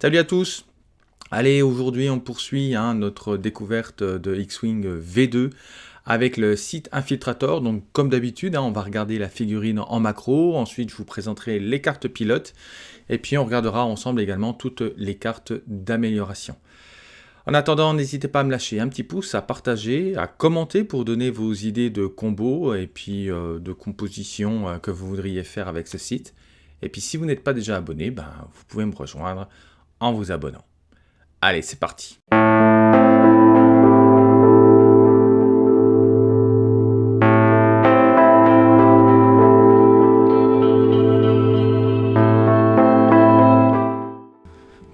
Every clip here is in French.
Salut à tous Allez, aujourd'hui on poursuit hein, notre découverte de X-Wing V2 avec le site Infiltrator. Donc comme d'habitude, hein, on va regarder la figurine en macro, ensuite je vous présenterai les cartes pilotes, et puis on regardera ensemble également toutes les cartes d'amélioration. En attendant, n'hésitez pas à me lâcher un petit pouce, à partager, à commenter pour donner vos idées de combos et puis euh, de composition euh, que vous voudriez faire avec ce site. Et puis si vous n'êtes pas déjà abonné, ben, vous pouvez me rejoindre en vous abonnant. Allez, c'est parti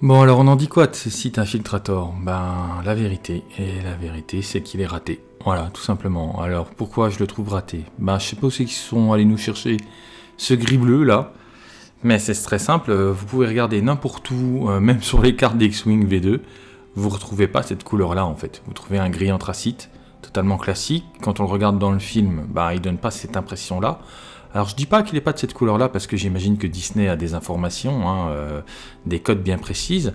Bon alors on en dit quoi de ce site Infiltrator? Ben la vérité, et la vérité c'est qu'il est raté. Voilà, tout simplement. Alors pourquoi je le trouve raté? Ben je sais pas où c'est qu'ils sont allés nous chercher ce gris bleu là. Mais c'est très simple, euh, vous pouvez regarder n'importe où, euh, même sur les cartes d'X-Wing V2, vous ne retrouvez pas cette couleur-là en fait. Vous trouvez un gris anthracite, totalement classique. Quand on le regarde dans le film, bah, il donne pas cette impression-là. Alors je dis pas qu'il n'est pas de cette couleur-là parce que j'imagine que Disney a des informations, hein, euh, des codes bien précises,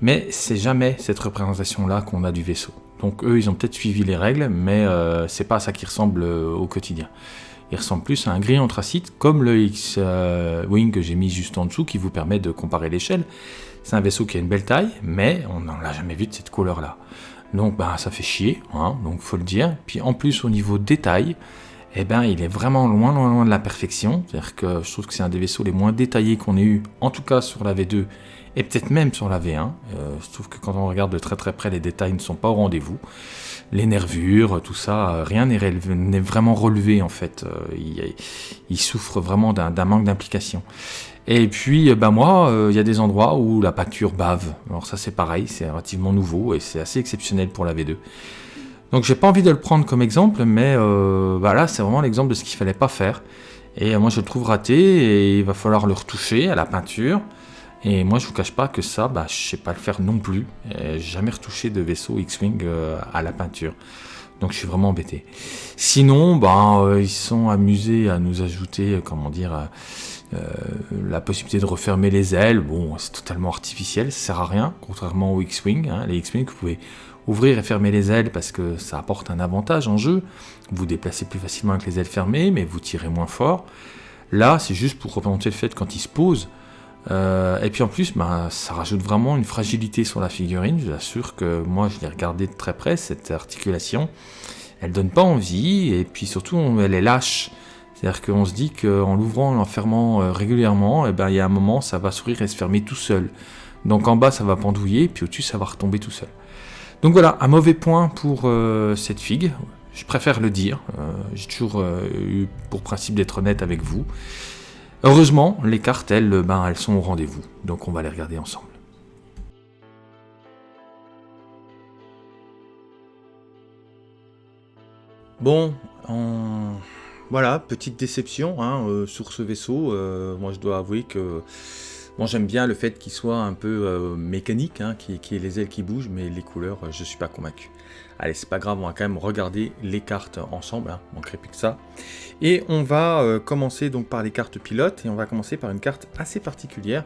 mais c'est jamais cette représentation-là qu'on a du vaisseau. Donc eux, ils ont peut-être suivi les règles, mais c'est pas à ça qui ressemble au quotidien. Il ressemble plus à un gris anthracite, comme le X-Wing que j'ai mis juste en dessous, qui vous permet de comparer l'échelle. C'est un vaisseau qui a une belle taille, mais on n'en l'a jamais vu de cette couleur-là. Donc bah, ça fait chier, hein, donc faut le dire. Puis en plus au niveau détail, eh ben, il est vraiment loin, loin, loin de la perfection. C'est-à-dire que je trouve que c'est un des vaisseaux les moins détaillés qu'on ait eu, en tout cas sur la V2, et peut-être même sur la V1. Euh, je trouve que quand on regarde de très très près, les détails ne sont pas au rendez-vous les nervures, tout ça, euh, rien n'est vraiment relevé en fait. Euh, il, souffre vraiment d'un manque d'implication. Et puis, bah moi, il y a des endroits où la pâture bave. Alors ça c'est pareil, c'est relativement nouveau et c'est assez exceptionnel pour la V2. Donc j'ai pas envie de le prendre comme exemple, mais voilà, c'est vraiment l'exemple de ce qu'il fallait pas faire. Et moi je le trouve raté et il va falloir le retoucher à la peinture. Et moi, je vous cache pas que ça, bah, je sais pas le faire non plus. J'ai jamais retouché de vaisseau X-Wing euh, à la peinture. Donc je suis vraiment embêté. Sinon, bah, euh, ils sont amusés à nous ajouter, euh, comment dire, la possibilité de refermer les ailes. Bon, c'est totalement artificiel, ça sert à rien, contrairement aux X-Wing. Hein. Les X-Wing, vous pouvez ouvrir et fermer les ailes parce que ça apporte un avantage en jeu. Vous vous déplacez plus facilement avec les ailes fermées, mais vous tirez moins fort. Là, c'est juste pour représenter le fait quand ils se posent, euh, et puis en plus, bah, ça rajoute vraiment une fragilité sur la figurine. Je vous assure que moi, je l'ai regardé de très près, cette articulation. Elle donne pas envie, et puis surtout, elle est lâche. C'est-à-dire qu'on se dit qu'en l'ouvrant, en l'enfermant euh, régulièrement, et eh ben, il y a un moment, ça va s'ouvrir et se fermer tout seul. Donc en bas, ça va pendouiller, puis au-dessus, ça va retomber tout seul. Donc voilà, un mauvais point pour euh, cette figue. Je préfère le dire. J'ai toujours eu pour principe d'être honnête avec vous. Heureusement, les cartes, elles, ben, elles sont au rendez-vous, donc on va les regarder ensemble. Bon, voilà, petite déception hein, euh, sur ce vaisseau. Euh, moi, je dois avouer que moi j'aime bien le fait qu'il soit un peu euh, mécanique, hein, qu'il qui ait les ailes qui bougent, mais les couleurs, je suis pas convaincu. Allez, c'est pas grave, on va quand même regarder les cartes ensemble, hein, manquerait plus que ça. Et on va euh, commencer donc par les cartes pilotes, et on va commencer par une carte assez particulière,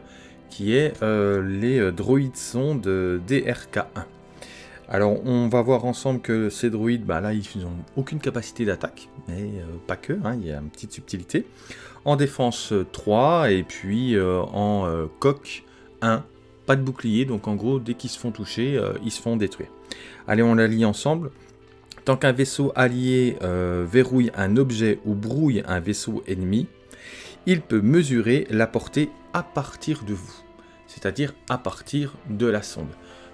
qui est euh, les euh, droïdes sondes DRK1. Alors on va voir ensemble que ces droïdes, bah là ils n'ont aucune capacité d'attaque, mais pas que, hein, il y a une petite subtilité. En défense 3, et puis en coque 1, pas de bouclier, donc en gros dès qu'ils se font toucher, ils se font détruire. Allez, on la lit ensemble. Tant qu'un vaisseau allié euh, verrouille un objet ou brouille un vaisseau ennemi, il peut mesurer la portée à partir de vous, c'est-à-dire à partir de la sonde.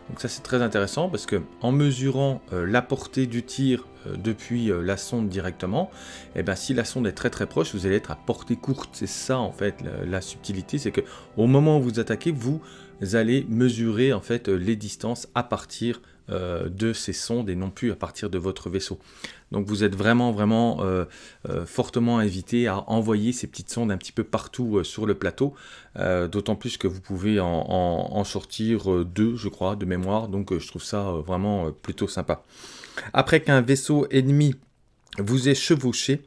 Donc ça c'est très intéressant parce que en mesurant euh, la portée du tir euh, depuis la sonde directement, et eh ben, si la sonde est très très proche, vous allez être à portée courte. C'est ça en fait la, subtilité, c'est que au moment où vous attaquez, vous allez mesurer en fait les distances à partir euh, de ces sondes et non plus à partir de votre vaisseau. Donc vous êtes vraiment vraiment euh, euh, fortement invité à envoyer ces petites sondes un petit peu partout sur le plateau, d'autant plus que vous pouvez en, sortir deux, je crois, de mémoire, donc je trouve ça vraiment plutôt sympa. Après qu'un vaisseau ennemi vous ait chevauché,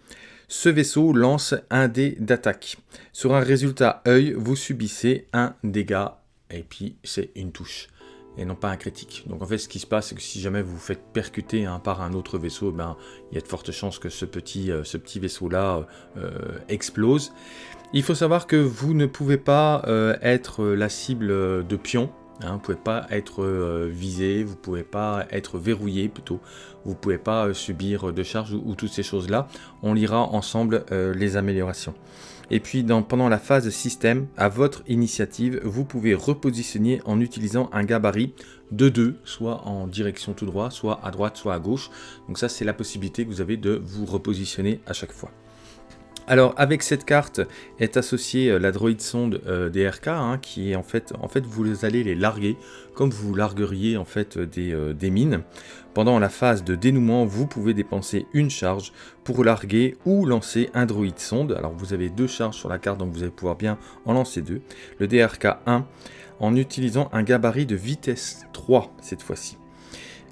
ce vaisseau lance un dé d'attaque. Sur un résultat œil, vous subissez un dégât et puis c'est une touche et non pas un critique. Donc en fait, ce qui se passe, c'est que si jamais vous vous faites percuter hein, par un autre vaisseau, ben, il y a de fortes chances que ce petit, euh, petit vaisseau-là euh, explose. Il faut savoir que vous ne pouvez pas euh, être la cible de pion, hein, vous ne pouvez pas être visé, vous ne pouvez pas être verrouillé plutôt, vous ne pouvez pas subir de charge ou toutes ces choses-là. On lira ensemble les améliorations. Et puis pendant la phase système, à votre initiative, vous pouvez repositionner en utilisant un gabarit de 2, soit en direction tout droit, soit à droite, soit à gauche. Donc ça, c'est la possibilité que vous avez de vous repositionner à chaque fois. Alors avec cette carte est associée euh, la droïde sonde euh, DRK hein, qui est en fait, en fait vous allez les larguer comme vous largueriez en fait des, euh, des, mines. Pendant la phase de dénouement vous pouvez dépenser une charge pour larguer ou lancer un droïde sonde. Alors vous avez deux charges sur la carte donc vous allez pouvoir bien en lancer deux. Le DRK 1 en utilisant un gabarit de vitesse 3 cette fois-ci.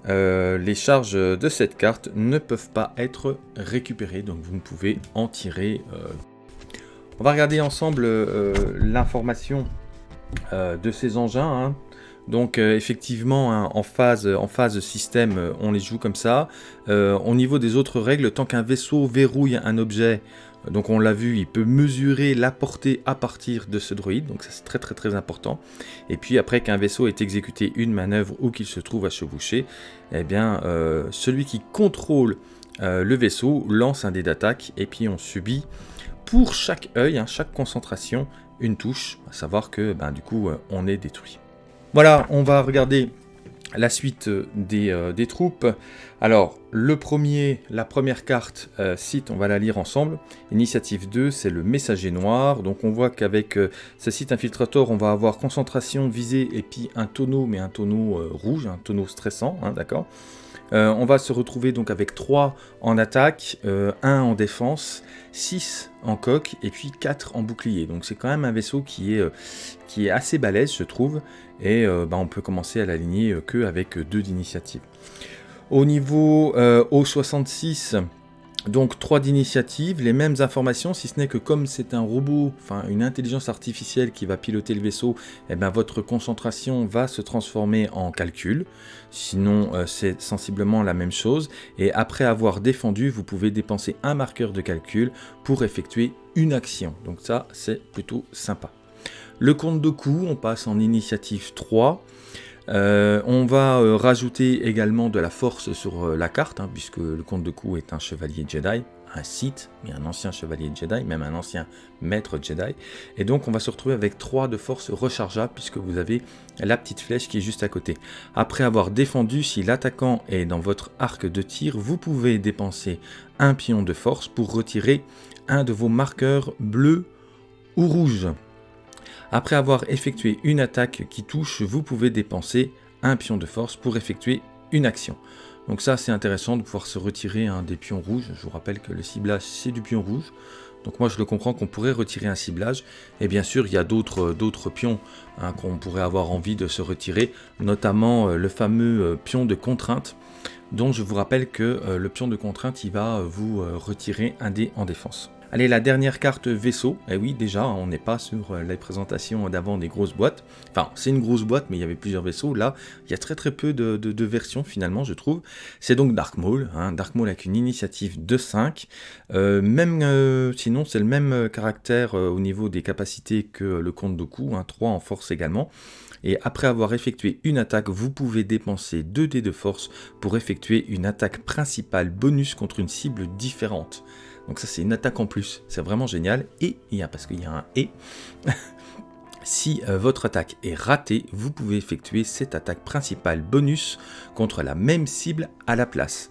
Euh, les charges de cette carte ne peuvent pas être récupérées, donc vous ne pouvez en tirer. Euh. On va regarder ensemble euh, l'information de ces engins. Hein. Donc effectivement, hein, en, phase, en phase système, on les joue comme ça. au niveau des autres règles, tant qu'un vaisseau verrouille un objet, donc on l'a vu, il peut mesurer la portée à partir de ce droïde, donc ça c'est très très très important. Et puis après qu'un vaisseau ait exécuté une manœuvre ou qu'il se trouve à chevaucher, eh bien euh, celui qui contrôle euh, le vaisseau lance un dé d'attaque et puis on subit pour chaque œil, hein, chaque concentration, une touche, à savoir que ben, du coup euh, on est détruit. Voilà, on va regarder la suite euh, euh, des, troupes. Alors, le premier, la première carte euh, site, on va la lire ensemble. Initiative 2, c'est le messager noir. Donc on voit qu'avec ce site infiltrator, on va avoir concentration, visée et puis un tonneau, mais un tonneau rouge, un tonneau stressant, hein, d'accord On va se retrouver donc avec 3 en attaque, 1 en défense, 6 en coque et puis 4 en bouclier. Donc c'est quand même un vaisseau qui est, est assez balèze, je trouve et euh, bah, on peut commencer à l'aligner euh, que avec deux d'initiative. Au niveau euh, O66, donc 3 d'initiative, les mêmes informations, si ce n'est que comme c'est un robot, enfin une intelligence artificielle qui va piloter le vaisseau, eh ben, votre concentration va se transformer en calcul. Sinon, c'est sensiblement la même chose. Et après avoir défendu, vous pouvez dépenser un marqueur de calcul pour effectuer une action. Donc ça, c'est plutôt sympa. Le compte de coup, on passe en initiative 3. Euh, on va euh, rajouter également de la force sur euh, la carte, hein, puisque le compte de coup est un chevalier Jedi, un Sith, mais un ancien chevalier Jedi, même un ancien maître Jedi. Et donc on va se retrouver avec 3 de force rechargeable, puisque vous avez la petite flèche qui est juste à côté. Après avoir défendu, si l'attaquant est dans votre arc de tir, vous pouvez dépenser un pion de force pour retirer un de vos marqueurs bleus ou rouges. Après avoir effectué une attaque qui touche, vous pouvez dépenser un pion de force pour effectuer une action. Donc ça c'est intéressant de pouvoir se retirer un des pions rouges. Je vous rappelle que le ciblage c'est du pion rouge. Donc moi je le comprends qu'on pourrait retirer un ciblage. Et bien sûr il y a d'autres pions hein, qu'on pourrait avoir envie de se retirer. Notamment euh, le fameux euh, pion de contrainte. Dont je vous rappelle que euh, le pion de contrainte il va vous retirer un dé en défense. Allez, la dernière carte vaisseau. Eh oui, déjà, on n'est pas sur euh, les présentations d'avant des grosses boîtes. Enfin, c'est une grosse boîte, mais il y avait plusieurs vaisseaux. Là, il y a très très peu de, versions finalement, je trouve. C'est donc Dark Maul. Hein. Dark Maul avec une initiative de 5. Euh, même, euh, sinon, c'est le même caractère au niveau des capacités que le compte de coup. Hein, 3 en force également. Et après avoir effectué une attaque, vous pouvez dépenser 2 dés de force pour effectuer une attaque principale bonus contre une cible différente. Donc ça c'est une attaque en plus, c'est vraiment génial. Et il y a, parce qu'il y a un et, si euh, votre attaque est ratée, vous pouvez effectuer cette attaque principale bonus contre la même cible à la place.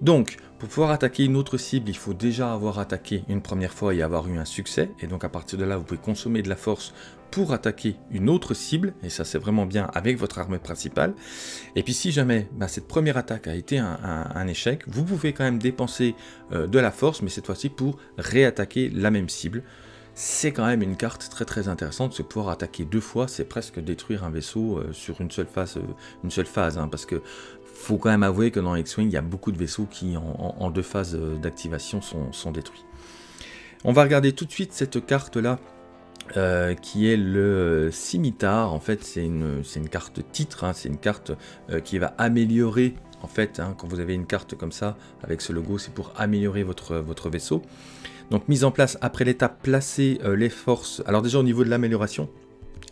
Donc, pour pouvoir attaquer une autre cible, il faut déjà avoir attaqué une première fois et avoir eu un succès. Et donc à partir de là, vous pouvez consommer de la force pour attaquer une autre cible, et ça c'est vraiment bien avec votre arme principale. Et puis si jamais bah, cette première attaque a été un, échec, vous pouvez quand même dépenser euh, de la force, mais cette fois-ci pour réattaquer la même cible. C'est quand même une carte très très intéressante, se pouvoir attaquer deux fois, c'est presque détruire un vaisseau euh, sur une seule phase, euh, une seule phase hein, parce que faut quand même avouer que dans X-Wing, il y a beaucoup de vaisseaux qui en, deux phases d'activation sont, sont détruits. On va regarder tout de suite cette carte là euh, qui est le Scimitar. En fait, c'est une, carte titre, hein. c'est une carte euh, qui va améliorer, en fait, hein, quand vous avez une carte comme ça, avec ce logo, c'est pour améliorer votre, votre vaisseau. Donc, mise en place après l'étape, placer euh, les forces. Alors déjà, au niveau de l'amélioration,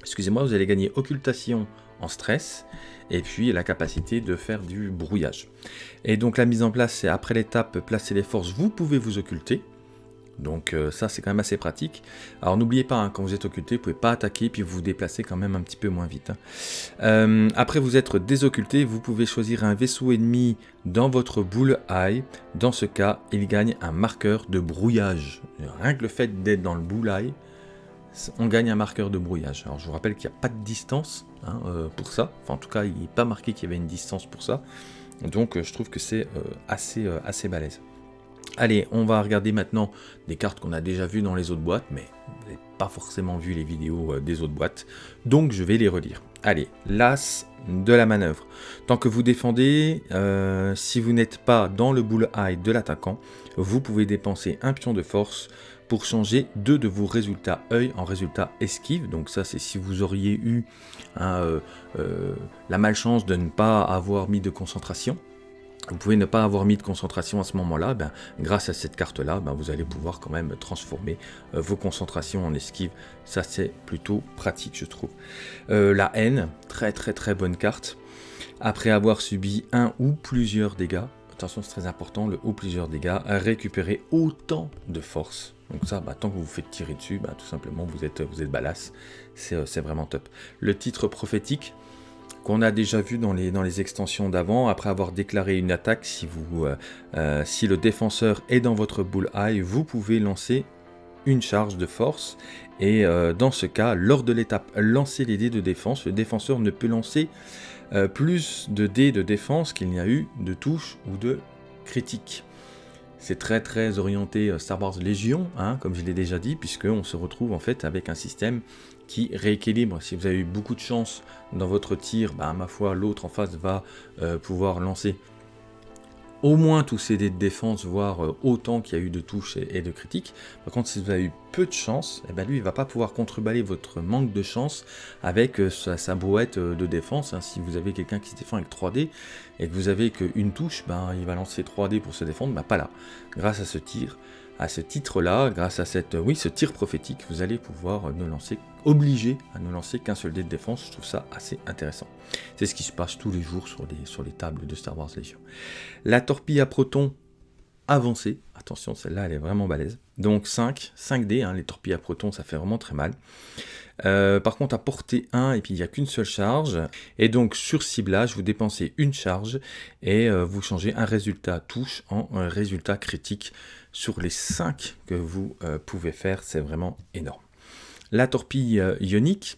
excusez-moi, vous allez gagner occultation en stress, et puis la capacité de faire du brouillage. Et donc, la mise en place, c'est après l'étape, placer les forces, vous pouvez vous occulter. Donc euh, ça c'est quand même assez pratique. Alors n'oubliez pas, hein, quand vous êtes occulté, vous pouvez pas attaquer, puis vous vous déplacez quand même un petit peu moins vite. Hein. Euh, après vous être désocculté, vous pouvez choisir un vaisseau ennemi dans votre boule eye. Dans ce cas, il gagne un marqueur de brouillage. Rien que le fait d'être dans le boule eye, on gagne un marqueur de brouillage. Alors je vous rappelle qu'il n'y a pas de distance hein, euh, pour ça. Enfin en tout cas, il n'est pas marqué qu'il y avait une distance pour ça. Donc je trouve que c'est assez, assez balèze. Allez, on va regarder maintenant des cartes qu'on a déjà vues dans les autres boîtes, mais vous n'avez pas forcément vu les vidéos euh, des autres boîtes, donc je vais les relire. Allez, l'as de la manœuvre. Tant que vous défendez, euh, si vous n'êtes pas dans le bull-eye de l'attaquant, vous pouvez dépenser un pion de force pour changer deux de vos résultats œil en résultats esquive. Donc ça, c'est si vous auriez eu hein, euh, la malchance de ne pas avoir mis de concentration vous pouvez ne pas avoir mis de concentration à ce moment-là, ben, grâce à cette carte-là, ben, vous allez pouvoir quand même transformer euh, vos concentrations en esquive. Ça, c'est plutôt pratique, je trouve. Euh, la haine, très très très bonne carte. Après avoir subi un ou plusieurs dégâts, attention c'est très important, le ou plusieurs dégâts, récupérer autant de force. Donc ça, ben, tant que vous vous faites tirer dessus, tout simplement vous êtes, vous êtes balasse. C'est euh, vraiment top. Le titre prophétique, qu'on a déjà vu dans les, extensions d'avant, après avoir déclaré une attaque, si, euh, euh, le défenseur est dans votre bullseye, vous pouvez lancer une charge de force, et euh, dans ce cas, lors de l'étape lancer les dés de défense, le défenseur ne peut lancer plus de dés de défense qu'il n'y a eu de touches ou de critiques. C'est très très orienté Star Wars Légion, hein, comme je l'ai déjà dit, puisqu'on se retrouve en fait avec un système qui rééquilibre. Si vous avez eu beaucoup de chance dans votre tir, bah, ma foi, l'autre en face va euh, pouvoir lancer au moins tous ces dés de défense, voire euh, autant qu'il y a eu de touches et, de critiques. Par contre, si vous avez eu peu de chance, eh ben lui, il va pas pouvoir contreballer votre manque de chance avec euh, sa, brouette de défense. Hein. Si vous avez quelqu'un qui se défend avec 3D et que vous avez qu'une touche, ben, il va lancer 3D pour se défendre, ben, pas là. Grâce à ce tir, à ce titre-là, grâce à cette, oui, ce tir prophétique, vous allez pouvoir ne lancer, obligé à ne lancer qu'un seul dé de défense. Je trouve ça assez intéressant. C'est ce qui se passe tous les jours sur les, sur les tables de Star Wars Legion. La torpille à proton avancée. Attention, celle-là, elle est vraiment balèze. Donc 5, 5 dés, hein, les torpilles à proton, ça fait vraiment très mal. Euh, par contre, à portée 1, et puis il n'y a qu'une seule charge. Et donc, sur ciblage, vous dépensez une charge et euh, vous changez un résultat touche en un résultat critique sur les 5 que vous euh, pouvez faire. C'est vraiment énorme. La torpille ionique,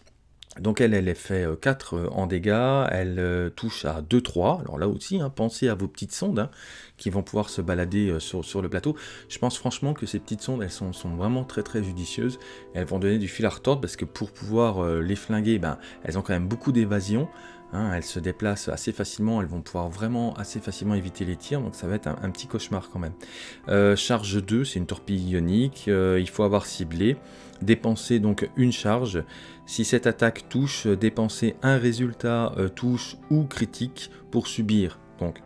donc elle, elle fait 4 euh, euh, en dégâts, elle euh, touche à 2-3. Alors là aussi, hein, pensez à vos petites sondes hein, qui vont pouvoir se balader sur, le plateau. Je pense franchement que ces petites sondes, elles sont, vraiment très très judicieuses. Elles vont donner du fil à retordre parce que pour pouvoir les flinguer, ben, elles ont quand même beaucoup d'évasion. Hein, elles se déplacent assez facilement, elles vont pouvoir vraiment assez facilement éviter les tirs, donc ça va être un, petit cauchemar quand même. charge 2, c'est une torpille ionique, il faut avoir ciblé dépenser donc une charge. Si cette attaque touche, dépenser un résultat euh, touche ou critique pour subir donc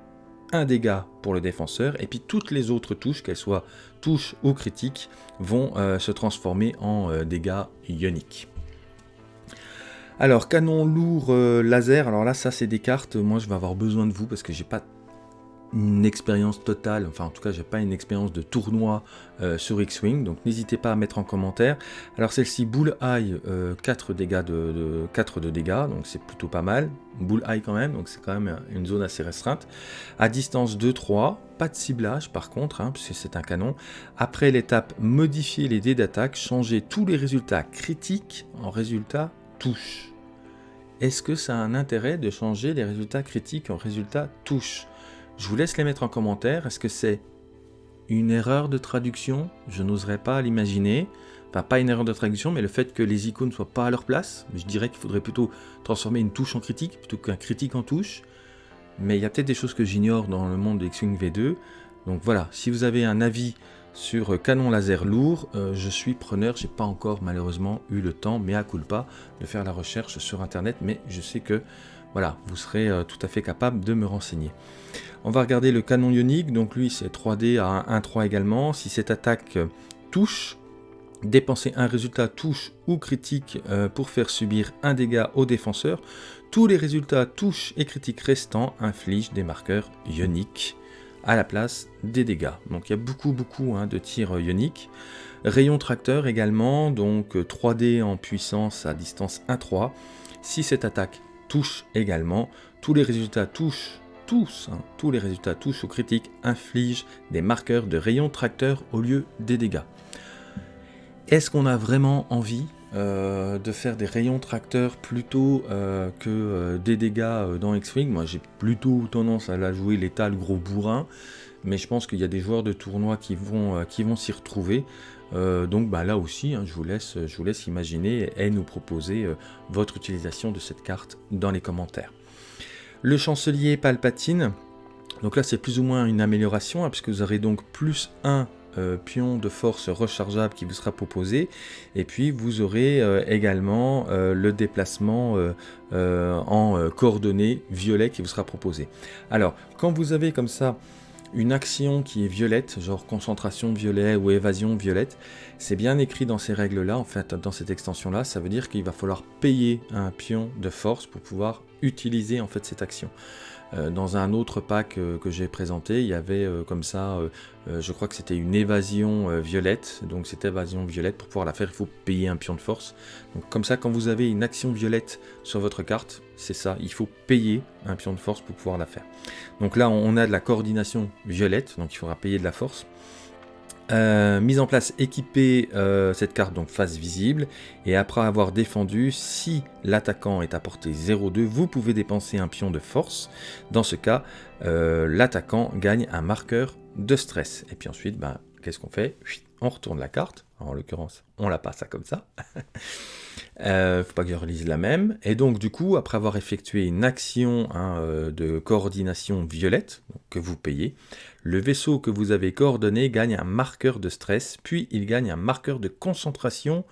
un dégât pour le défenseur et puis toutes les autres touches, qu'elles soient touches ou critiques, vont euh, se transformer en euh, dégâts ioniques. Alors, canon lourd laser, alors là, ça c'est des cartes, moi je vais avoir besoin de vous parce que j'ai pas une expérience totale, enfin en tout cas j'ai pas une expérience de tournoi euh, sur X-Wing, donc n'hésitez pas à mettre en commentaire. Alors celle-ci, Bull Eye, 4 dégâts de, 4 de dégâts, donc c'est plutôt pas mal. Bull Eye quand même, donc c'est quand même une zone assez restreinte. À distance 2-3, pas de ciblage par contre, hein, puisque c'est un canon. Après l'étape modifier les dés d'attaque, changer tous les résultats critiques en résultats touche. Est-ce que ça a un intérêt de changer les résultats critiques en résultats touche je vous laisse les mettre en commentaire. Est-ce que c'est une erreur de traduction? Je n'oserais pas l'imaginer. Enfin, pas une erreur de traduction, mais le fait que les icônes ne soient pas à leur place. Je dirais qu'il faudrait plutôt transformer une touche en critique plutôt qu'un critique en touche. Mais il y a peut-être des choses que j'ignore dans le monde de X-Wing V2. Donc voilà, si vous avez un avis sur canon laser lourd, je suis preneur, j'ai pas encore malheureusement eu le temps, mais à culpa, de faire la recherche sur internet, mais je sais que voilà, vous serez tout à fait capable de me renseigner. On va regarder le canon ionique, donc lui c'est 3D à 1-3 également. Si cette attaque touche, dépensez un résultat touche ou critique euh, pour faire subir un dégât au défenseur. Tous les résultats touche et critiques restants infligent des marqueurs ioniques à la place des dégâts. Donc il y a beaucoup beaucoup hein, de tirs ioniques. Rayon tracteur également, donc 3D en puissance à distance 1-3. Si cette attaque touche également, tous les résultats touche tous, hein, tous les résultats tous ou critiques infligent des marqueurs de rayon tracteur au lieu des dégâts. Est-ce qu'on a vraiment envie euh, de faire des rayons tracteurs plutôt euh, que euh, des dégâts dans X-Wing? Moi j'ai plutôt tendance à la jouer l'état le gros bourrin, mais je pense qu'il y a des joueurs de tournoi qui vont, qui vont s'y retrouver. Donc bah, là aussi, hein, je, vous laisse, je vous laisse imaginer et nous proposer votre utilisation de cette carte dans les commentaires. Le chancelier Palpatine, donc là c'est plus ou moins une amélioration, hein, puisque vous aurez donc plus un euh, pion de force rechargeable qui vous sera proposé, et puis vous aurez euh, également euh, le déplacement en coordonnées violet qui vous sera proposé. Alors, quand vous avez comme ça une action qui est violette, genre concentration violet ou évasion violette, c'est bien écrit dans ces règles-là, en fait, dans cette extension-là, ça veut dire qu'il va falloir payer un pion de force pour pouvoir utiliser en fait cette action. Euh, dans un autre pack euh, que j'ai présenté, il y avait euh, comme ça, je crois que c'était une évasion violette, donc cette évasion violette, pour pouvoir la faire, il faut payer un pion de force. Donc comme ça, quand vous avez une action violette sur votre carte, c'est ça, il faut payer un pion de force pour pouvoir la faire. Donc là, on a de la coordination violette, donc il faudra payer de la force. Euh, mise en place, équiper euh, cette carte donc face visible et après avoir défendu, si l'attaquant est à portée 0,2, vous pouvez dépenser un pion de force. Dans ce cas, euh, l'attaquant gagne un marqueur de stress. Et puis ensuite, ben, qu'est-ce qu'on fait? On retourne la carte, en l'occurrence, on la passe comme ça. euh, faut pas que je relise la même. Et donc du coup, après avoir effectué une action hein, de coordination violette, que vous payez, le vaisseau que vous avez coordonné gagne un marqueur de stress, puis il gagne un marqueur de concentration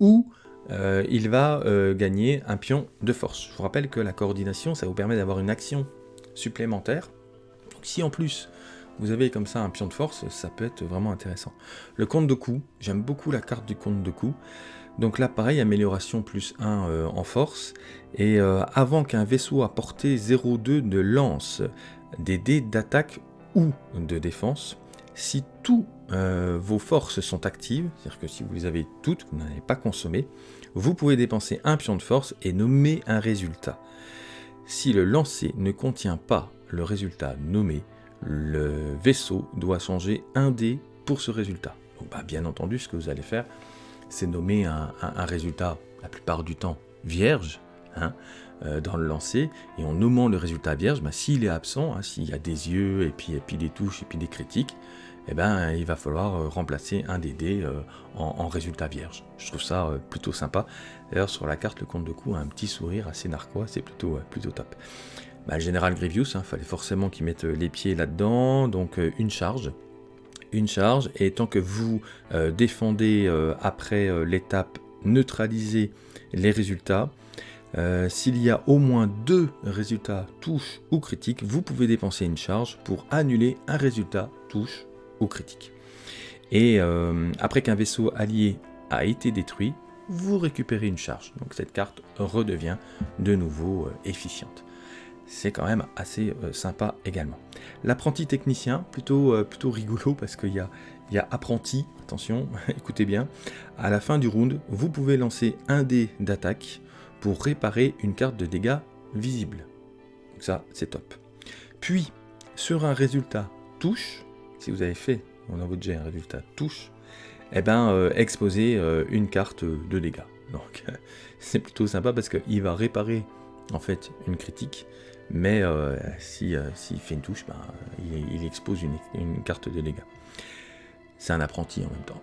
ou euh, il va euh, gagner un pion de force. Je vous rappelle que la coordination, ça vous permet d'avoir une action supplémentaire. si en plus vous avez comme ça un pion de force, ça peut être vraiment intéressant. Le compte de coup, j'aime beaucoup la carte du compte de coup. Donc là, pareil, amélioration plus 1 euh, en force. Et avant qu'un vaisseau à portée 0,2 ne lance des dés d'attaque ou de défense, si tous euh, vos forces sont actives, c'est-à-dire que si vous les avez toutes, vous n'en pas consommé, vous pouvez dépenser un pion de force et nommer un résultat. Si le lancer ne contient pas le résultat nommé, le vaisseau doit changer un dé pour ce résultat. Donc, bah, bien entendu, ce que vous allez faire, c'est nommer un, résultat, la plupart du temps, vierge, hein, euh, dans le lancer, et en nommant le résultat vierge, bah, s'il est absent, hein, s'il y a des yeux, et puis, et puis des touches, et puis des critiques, eh ben, il va falloir euh, remplacer un des dés euh, en, résultat vierge. Je trouve ça plutôt sympa. D'ailleurs, sur la carte, le compte de coup a un petit sourire assez narquois, c'est plutôt, plutôt top. Bah, le général Grievous, il hein, fallait forcément qu'il mette les pieds là-dedans, donc une charge. Une charge, et tant que vous défendez après l'étape neutraliser les résultats, euh, s'il y a au moins deux résultats touche ou critique, vous pouvez dépenser une charge pour annuler un résultat touche ou critique. Et euh, après qu'un vaisseau allié a été détruit, vous récupérez une charge. Donc cette carte redevient de nouveau euh, efficiente. C'est quand même assez sympa également. L'apprenti technicien, plutôt, plutôt rigolo parce qu'il y a, apprenti, attention, écoutez bien. À la fin du round, vous pouvez lancer un dé d'attaque pour réparer une carte de dégâts visible. Donc ça, c'est top. Puis, sur un résultat touche, si vous avez fait dans votre jet un résultat touche, eh ben, euh, exposez euh, une carte de dégâts. Donc, c'est plutôt sympa parce qu'il va réparer en fait une critique, mais euh, s'il fait une touche, ben, il, expose une, carte de dégâts. C'est un apprenti en même temps.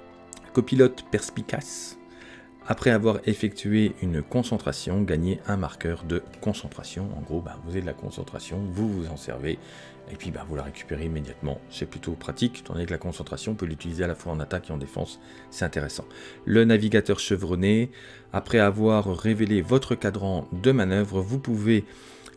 Copilote perspicace, Après avoir effectué une concentration, gagnez un marqueur de concentration. En gros, bah, vous avez de la concentration, vous vous en servez, et puis bah, vous la récupérez immédiatement. C'est plutôt pratique, étant donné que la concentration, on peut l'utiliser à la fois en attaque et en défense, c'est intéressant. Le navigateur chevronné, après avoir révélé votre cadran de manœuvre, vous pouvez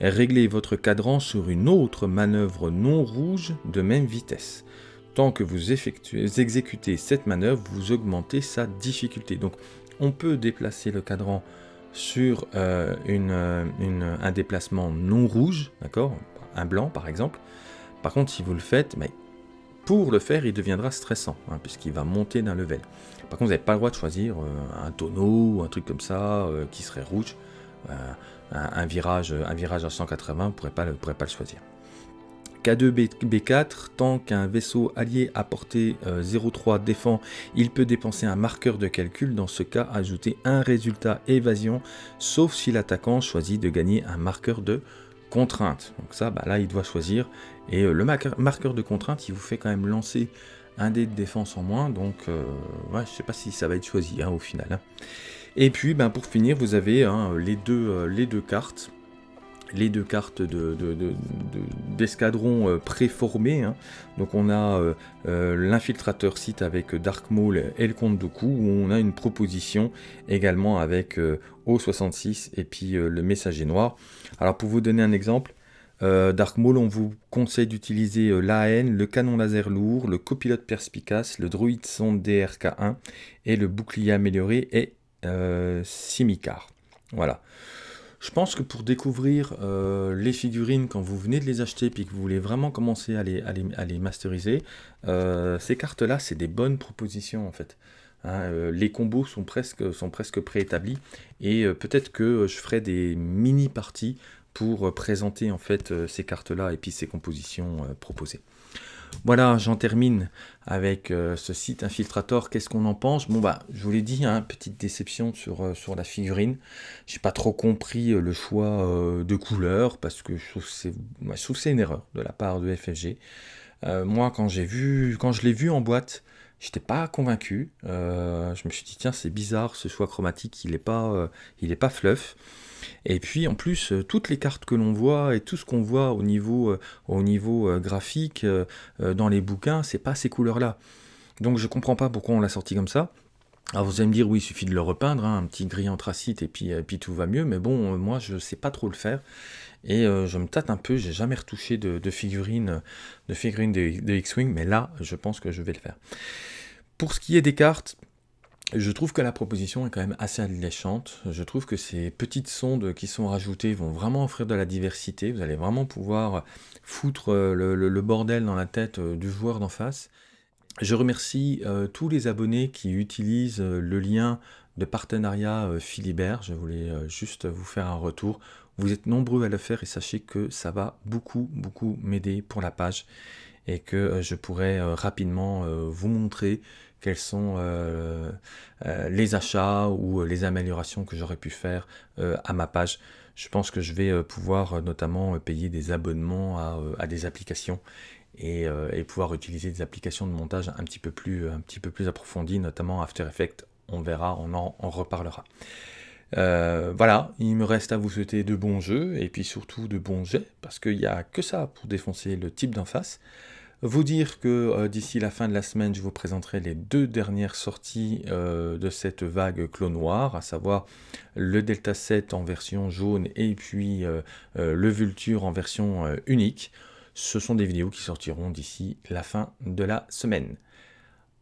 régler votre cadran sur une autre manœuvre non rouge de même vitesse. Tant que vous exécutez cette manœuvre, vous augmentez sa difficulté. Donc on peut déplacer le cadran sur euh, euh, un déplacement non rouge, d'accord? Un blanc par exemple. Par contre, si vous le faites, mais pour le faire, il deviendra stressant, hein, puisqu'il va monter d'un level. Par contre, vous n'avez pas le droit de choisir euh, un tonneau ou un truc comme ça qui serait rouge. Un, virage, un virage à 180, vous ne pourrez pas, le choisir. K2B4, tant qu'un vaisseau allié à portée 0,3 défend, il peut dépenser un marqueur de calcul, dans ce cas ajouter un résultat évasion, sauf si l'attaquant choisit de gagner un marqueur de contrainte. Donc ça, bah là, il doit choisir. Et euh, le marqueur de contrainte, il vous fait quand même lancer un dé de défense en moins, donc euh, ouais, je sais pas si ça va être choisi hein, au final. Hein. Et puis, ben, pour finir, vous avez hein, les, deux, euh, les deux cartes les deux cartes d'escadron de, euh. Hein. Donc on a euh, l'infiltrateur site avec Dark Maul et le Comte Dooku, où on a une proposition également avec O66 et puis le messager noir. Alors pour vous donner un exemple, Dark Maul, on vous conseille d'utiliser l'AN, le canon laser lourd, le copilote perspicace, le druide sonde DRK1 et le bouclier amélioré et Simicar. Voilà. Je pense que pour découvrir euh, les figurines quand vous venez de les acheter puis que vous voulez vraiment commencer à les, à les, masteriser, euh, ces cartes-là, c'est des bonnes propositions en fait. Hein. Euh, les combos sont presque, sont presque préétablis et peut-être que je ferai des mini-parties pour présenter en fait ces cartes-là et puis ces compositions proposées. Voilà, j'en termine avec euh, ce site Infiltrator. Qu'est-ce qu'on en pense? Bon, bah, je vous l'ai dit, hein, petite déception sur, euh, sur la figurine. J'ai pas trop compris euh, le choix de couleur parce que je trouve c'est une erreur de la part de FFG. moi, quand j'ai vu, quand je l'ai vu en boîte, j'étais pas convaincu. je me suis dit, tiens, c'est bizarre, ce choix chromatique, il est pas, est pas fluff. Et puis en plus, euh, toutes les cartes que l'on voit et tout ce qu'on voit au niveau, euh, au niveau euh, graphique dans les bouquins, c'est pas ces couleurs-là. Donc je comprends pas pourquoi on l'a sorti comme ça. Alors vous allez me dire, oui, il suffit de le repeindre, hein, un petit gris anthracite et puis, puis tout va mieux, mais bon, moi je sais pas trop le faire. Et je me tâte un peu, j'ai jamais retouché de, figurines de, figurines de X-Wing, mais là, je pense que je vais le faire. Pour ce qui est des cartes, je trouve que la proposition est quand même assez alléchante. Je trouve que ces petites sondes qui sont rajoutées vont vraiment offrir de la diversité. Vous allez vraiment pouvoir foutre euh, le, bordel dans la tête euh, du joueur d'en face. Je remercie euh, tous les abonnés qui utilisent le lien de partenariat Philibert. Je voulais juste vous faire un retour. Vous êtes nombreux à le faire et sachez que ça va beaucoup, beaucoup m'aider pour la page et que je pourrai rapidement vous montrer quels sont euh, euh, les achats ou euh, les améliorations que j'aurais pu faire à ma page. Je pense que je vais pouvoir notamment payer des abonnements à, des applications et, pouvoir utiliser des applications de montage un petit peu plus, un petit peu plus approfondies, notamment After Effects. On verra, on en reparlera. Voilà, il me reste à vous souhaiter de bons jeux et puis surtout de bons jets parce qu'il n'y a que ça pour défoncer le type d'en face. Vous dire que euh, d'ici la fin de la semaine, je vous présenterai les deux dernières sorties euh, de cette vague clone noir, à savoir le Delta 7 en version jaune et puis euh, le Vulture en version unique. Ce sont des vidéos qui sortiront d'ici la fin de la semaine.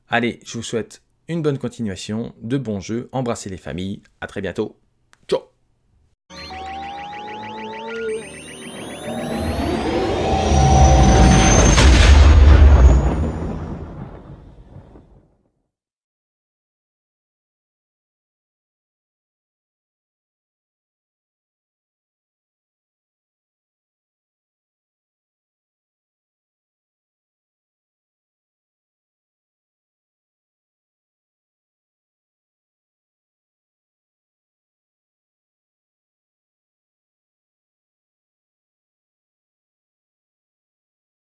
Allez, je vous souhaite une bonne continuation, de bons jeux, embrassez les familles, à très bientôt